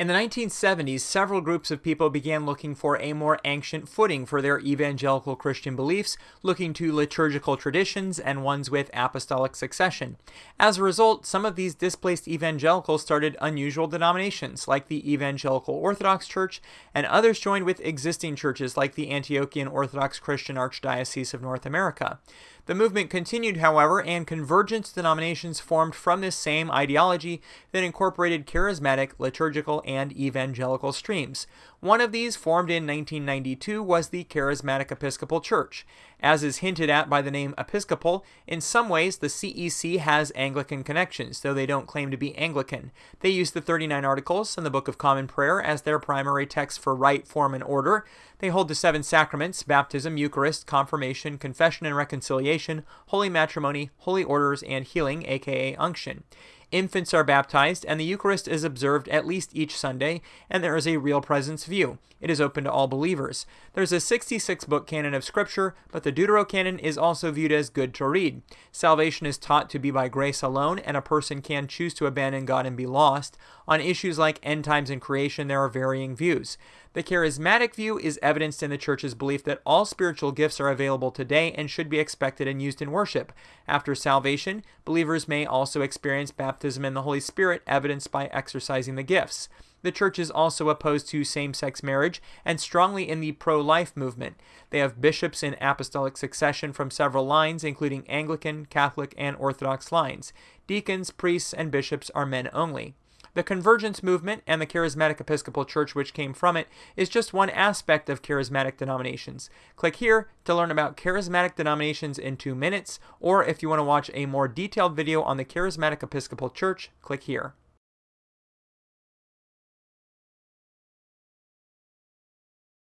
In the 1970s, several groups of people began looking for a more ancient footing for their evangelical Christian beliefs, looking to liturgical traditions and ones with apostolic succession. As a result, some of these displaced evangelicals started unusual denominations, like the Evangelical Orthodox Church, and others joined with existing churches like the Antiochian Orthodox Christian Archdiocese of North America. The movement continued, however, and convergence denominations formed from this same ideology that incorporated charismatic, liturgical, and evangelical streams. One of these, formed in 1992, was the Charismatic Episcopal Church. As is hinted at by the name Episcopal, in some ways the CEC has Anglican connections, though they don't claim to be Anglican. They use the 39 Articles and the Book of Common Prayer as their primary text for rite, form, and order. They hold the seven sacraments baptism, Eucharist, confirmation, confession and reconciliation, holy matrimony, holy orders, and healing, aka unction. Infants are baptized, and the Eucharist is observed at least each Sunday, and there is a real presence view. It is open to all believers. There's a 66 book canon of Scripture, but the Deuterocanon is also viewed as good to read. Salvation is taught to be by grace alone, and a person can choose to abandon God and be lost. On issues like end times and creation, there are varying views. The charismatic view is evidenced in the church's belief that all spiritual gifts are available today and should be expected and used in worship. After salvation, believers may also experience baptism in the Holy Spirit, evidenced by exercising the gifts. The church is also opposed to same sex marriage and strongly in the pro life movement. They have bishops in apostolic succession from several lines, including Anglican, Catholic, and Orthodox lines. Deacons, priests, and bishops are men only. The convergence movement and the charismatic Episcopal Church, which came from it, is just one aspect of charismatic denominations. Click here to learn about charismatic denominations in two minutes, or if you want to watch a more detailed video on the charismatic Episcopal Church, click here.